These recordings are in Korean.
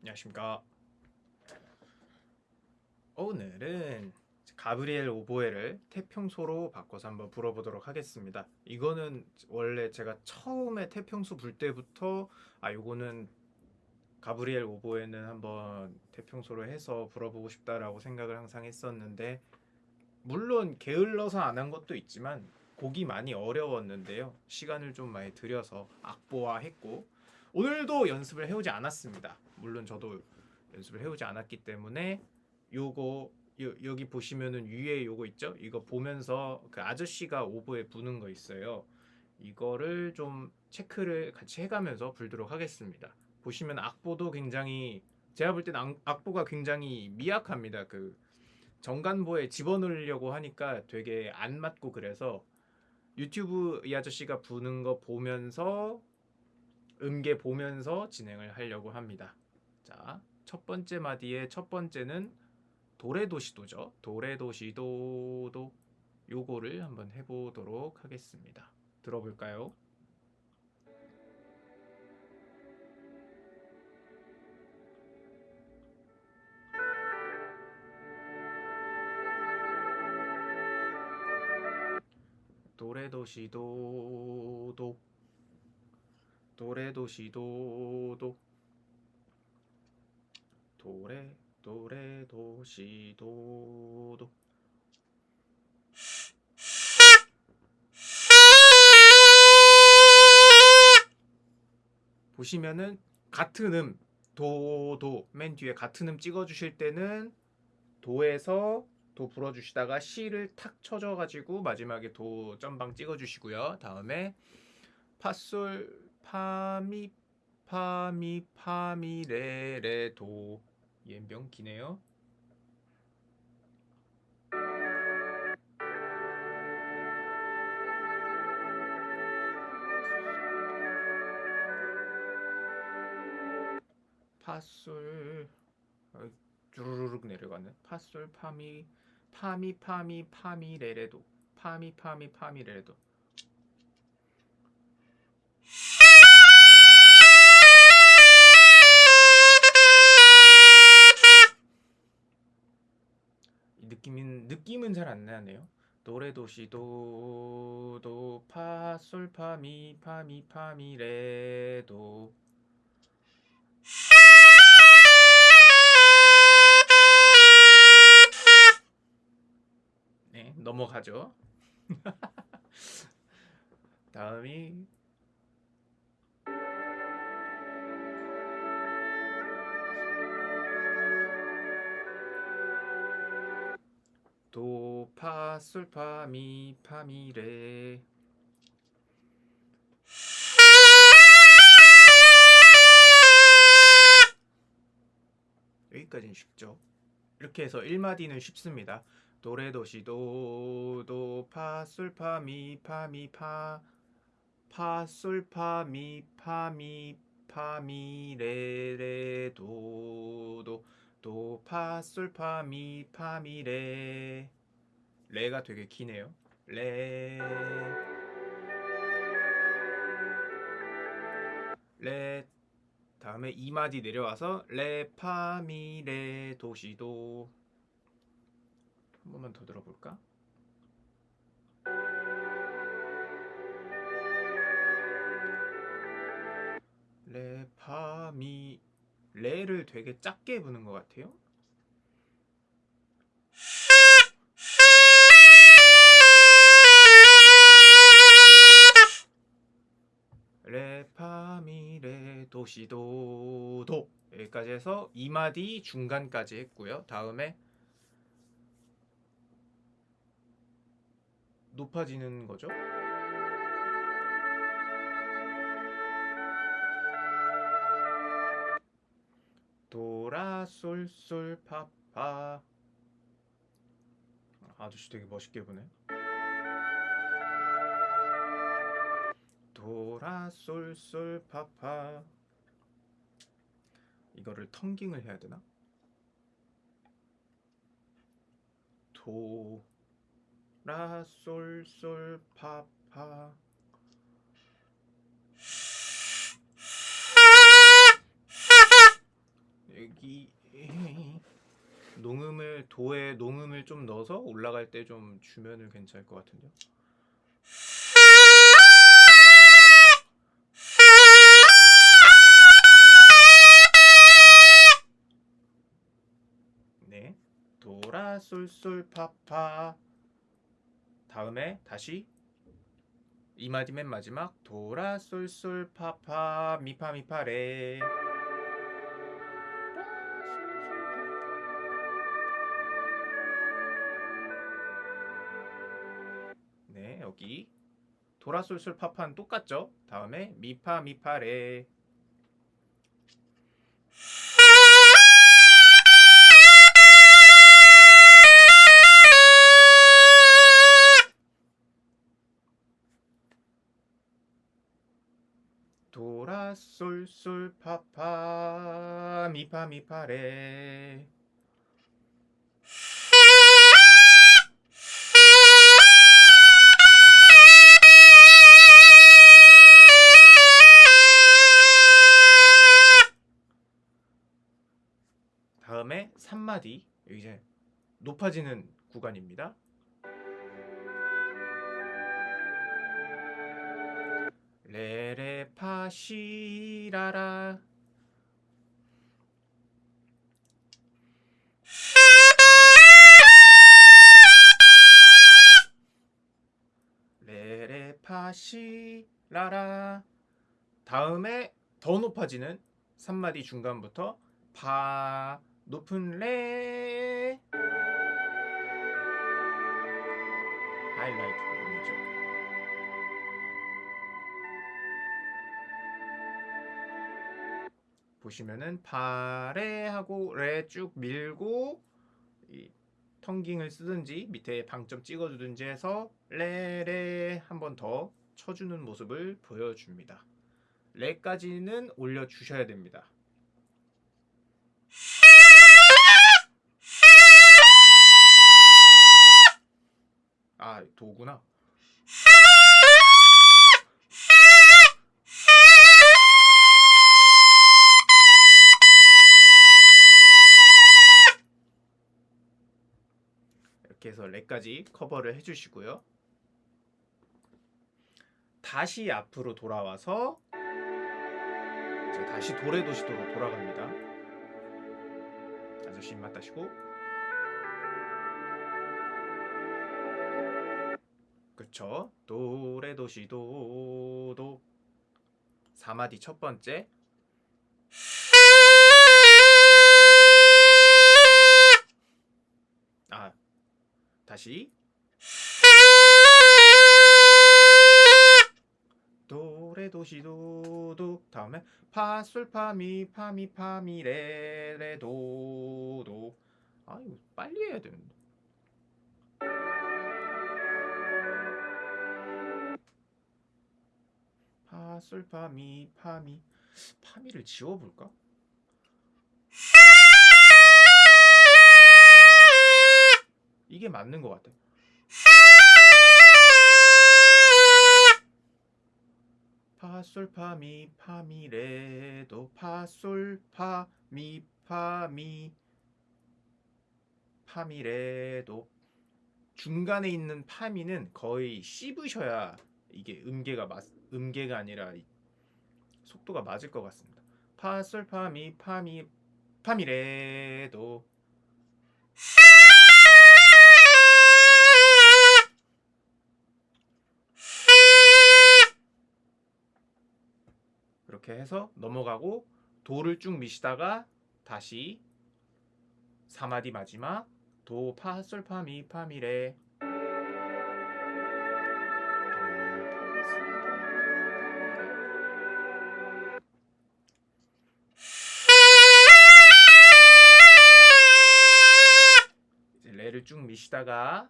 안녕하십니까. 오늘은 가브리엘 오보에를 태평소로 바꿔서 한번 불어보도록 하겠습니다. 이거는 원래 제가 처음에 태평소 불 때부터 아 요거는 가브리엘 오보에는 한번 태평소로 해서 불어보고 싶다라고 생각을 항상 했었는데 물론 게을러서 안 한 것도 있지만 곡이 많이 어려웠는데요. 시간을 좀 많이 들여서 악보화 했고 오늘도 연습을 해오지 않았습니다. 물론 저도 연습을 해오지 않았기 때문에 요거 요, 여기 보시면은 위에 요거 있죠? 이거 보면서 그 아저씨가 오보에 부는 거 있어요. 이거를 좀 체크를 같이 해가면서 불도록 하겠습니다. 보시면 악보도 굉장히 제가 볼 악- 악보가 굉장히 미약합니다. 그 정간보에 집어넣으려고 하니까 되게 안 맞고 그래서 유튜브 이 아저씨가 부는 거 보면서 음계 보면서 진행을 하려고 합니다. 자, 첫 번째 마디의 첫 번째는 도레도시도죠. 도레도시도도 요거를 한번 해보도록 하겠습니다. 들어볼까요? 도레도시도도 도레도시도도. 도레 도레도시도도. 보시면은 같은 음 도도. 맨 뒤에 같은 음 찍어 주실 때는 도에서 도 불어 주시다가 시를 탁 쳐줘 가지고 마지막에 도 점방 찍어 주시고요. 다음에 파솔 파미 파미 파미 레레 도. 연병 기네요. 파솔 어, 주르륵 내려가는 파솔 파미 파미 파미 파미 레레도. 파미 파미 파미 레레도 느낌은 느낌은 잘 안 나네요. 도레도시 도도 파솔 파미 파미 파미 레도 네 넘어가죠. 다음이 도, 파, 솔, 파, 미, 파, 미, 레. 여기까지는 쉽죠. 이렇게 해서 1마디는 쉽습니다. 도레도시 도, 도, 파, 솔, 파, 미, 파, 미, 파, 파, 솔, 파, 미, 파, 미, 파, 미, 레, 레, 도, 도, 도, 파, 솔, 파, 미, 파, 미, 레. 레가 되게 기네요. 레. 레. 다음에 2마디 내려와서 레, 파, 미, 레, 도 시 도. 한 번만 더 들어볼까? 레, 파, 미, 레를 되게 작게 부는 것 같아요. 레, 파, 미, 레, 도시도, 도. 여기까지 해서 2마디 중간까지 했고요. 다음에 높아지는 거죠. 도라 솔솔 파파 아저씨 되게 멋있게 부네. 도라 솔솔 파파 이거를 텅깅을 해야 되나? 도라 솔솔 파파 여기 농음을 도에 농음을 좀 넣어서 올라갈 때 좀 주면은 괜찮을 것 같은데요. 네. 도라 솔솔 파파. 다음에 다시 이 마디 맨 마지막 도라 솔솔 파파 미파 미파 레. 여기 도라 솔솔 파파는 똑같죠? 다음에 미파 미파 레. 도라 솔솔 파파 미파 미파 레. 높아지는 구간입니다. 레레파시라라. 레레파시라라. 다음에 더 높아지는 3마디 중간부터 파 높은 레 하이라이트 부분이죠. 보시면은 파레 하고 레 쭉 밀고 이 텅깅을 쓰든지 밑에 방점 찍어주든지 해서 레레 한 번 더 쳐주는 모습을 보여줍니다. 레까지는 올려주셔야 됩니다. 아 도구나. 이렇게 해서 레까지 커버를 해주시고요. 다시 앞으로 돌아와서 다시 도레도시도로 돌아갑니다. 아저씨 입맛 다시고 그쵸 도레도시도도. 4마디 첫 번째. 아 다시. 도레도시도도. 다음에 파솔파미 파미 파미 레레도도. 아 이거 빨리 해야 되는데 파솔파미 파미 파미를 지워볼까? 이게 맞는 것 같아. 파솔파미 파미레도 파솔파미 파미 파미레도 중간에 있는 파미는 거의 씹으셔야 이게 음계가 맞 음계가 아니라 이 속도가 맞을 것 같습니다. 파솔 파미 파미 파미레도 그렇게 해서 넘어가고 도를 쭉 미시다가 다시 4마디 마지막 도 파솔 파미 파미레 미시다가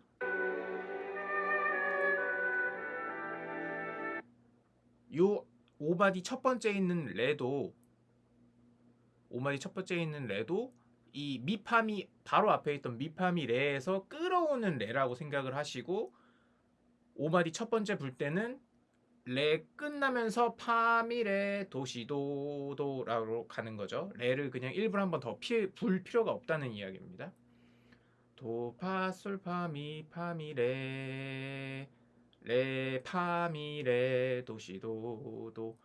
요 5마디 첫 번째 있는 레도 5마디 첫 번째 있는 레도 이 미파미 바로 앞에 있던 미파미 레에서 끌어오는 레라고 생각을 하시고 5마디 첫 번째 불 때는 레 끝나면서 파미레 도시도도라고 가는 거죠. 레를 그냥 일부러 한번 더불 필요가 없다는 이야기입니다. 도파솔파미 파미레 레 파미레 도시도도.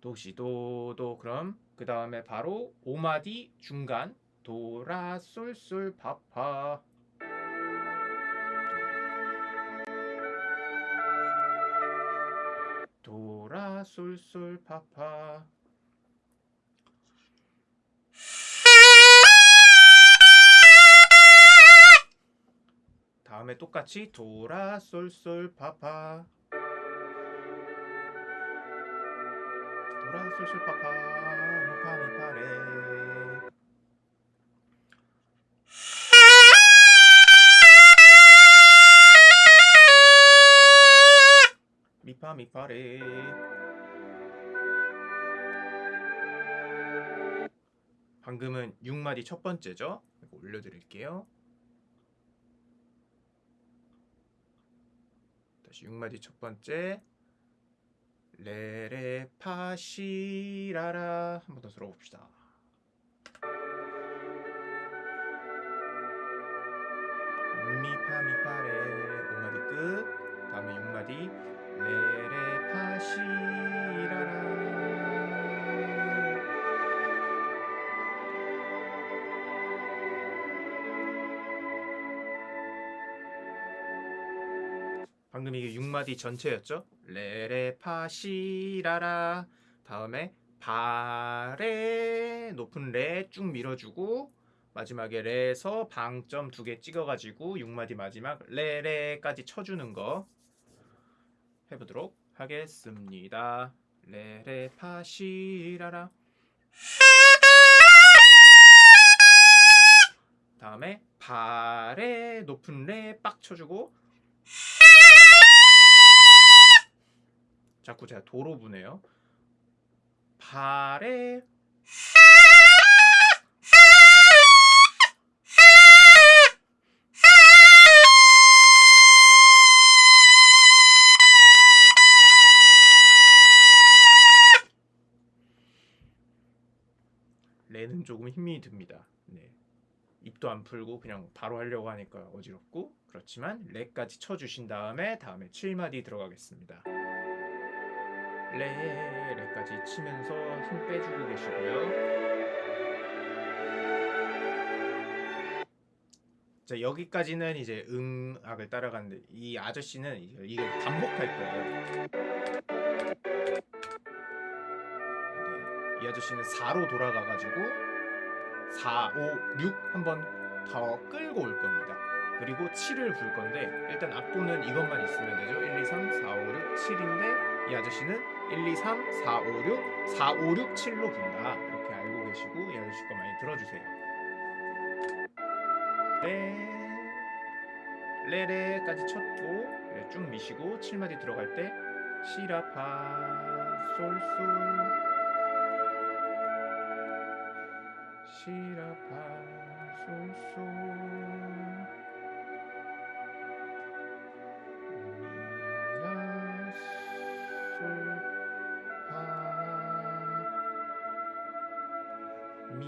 도시도도. 그럼 그 다음에 바로 오마디 중간 도라 솔솔 파파 도라 솔솔 파파. 다음에 똑같이 도라 솔솔 파파. 도라 솔솔 파파. 미파 미파레 미파레. 방금은 6마디 첫 번째죠? 올려드릴게요. 다시 6마디 첫 번째. 레레 파시라라. 한 번 더 들어봅시다. 미파 미파레. 5마디 끝. 다음에 6마디 레레 파시라라 방금 이게 6마디 전체였죠? 레레 파시라라. 다음에 바레 높은 레 쭉 밀어주고 마지막에 레에서 방점 두 개 찍어가지고 6마디 마지막 레레까지 쳐주는 거 해보도록 하겠습니다. 레레 파시라라 다음에 바레 높은 레 빡 쳐주고 자꾸 제가 도로 부네요. 발에 조금 힘이 듭니다. 네. 입도 안 풀고 그냥 바로 하려고 하니까 어지럽고 그렇지만 레까지 쳐주신 다음에 다음에 7마디 들어가겠습니다. 레, 레까지 치면서 힘 빼주고 계시고요. 자 여기까지는 이제 음악을 따라가는데 이 아저씨는 이게 반복할 거예요. 네, 이 아저씨는 4로 돌아가가지고 4, 5, 6 한번 더 끌고 올 겁니다. 그리고 7을 불 건데 일단 악보는 이것만 있으면 되죠. 1, 2, 3, 4, 5, 6, 7인데 이 아저씨는 1, 2, 3, 4, 5, 6, 4, 5, 6, 7로 분다. 이렇게 알고 계시고 이 아저씨 거 많이 들어주세요. 레, 레레까지 쳤고 레쭉 미시고 7마디 들어갈 때 시라파 솔솔 시라파 솔솔 미라 솔파 미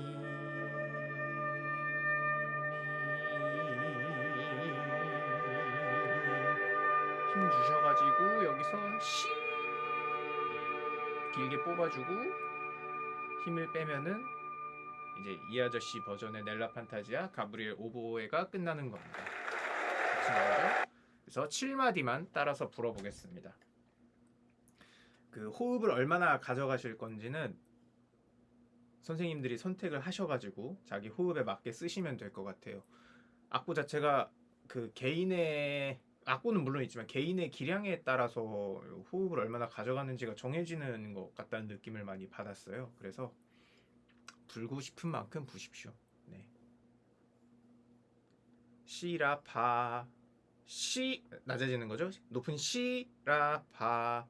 힘 주셔가지고 여기서 시 길게 뽑아주고 힘을 빼면은 이제 이 아저씨 버전의 넬라 판타지아 가브리엘 오보에가 끝나는 겁니다. 그래서 7마디만 따라서 불어보겠습니다. 그 호흡을 얼마나 가져가실 건지는 선생님들이 선택을 하셔가지고 자기 호흡에 맞게 쓰시면 될 것 같아요. 악보 자체가 그 개인의 악보는 물론 있지만 개인의 기량에 따라서 호흡을 얼마나 가져가는지가 정해지는 것 같다는 느낌을 많이 받았어요. 그래서 불고 싶은 만큼 부십시오. 네. 시라파 시 낮아지는 거죠? 높은 시라파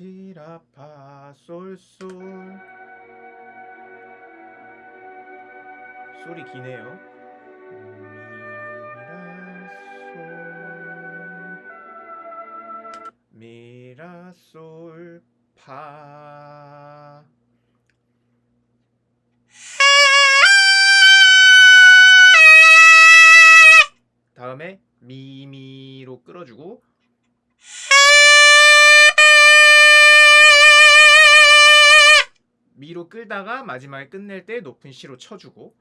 시라파 솔솔 솔이 기네요. 미라솔 파 다음에 미미로 끌어주고 미로 끌다가 마지막에 끝낼 때 높은 시로 쳐주고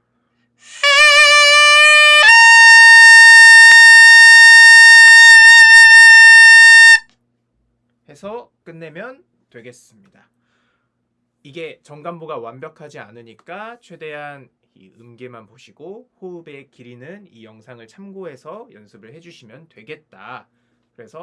해서 끝내면 되겠습니다. 이게 정감보가 완벽하지 않으니까 최대한 이 음계만 보시고 호흡의 길이는 이 영상을 참고해서 연습을 해주시면 되겠다. 그래서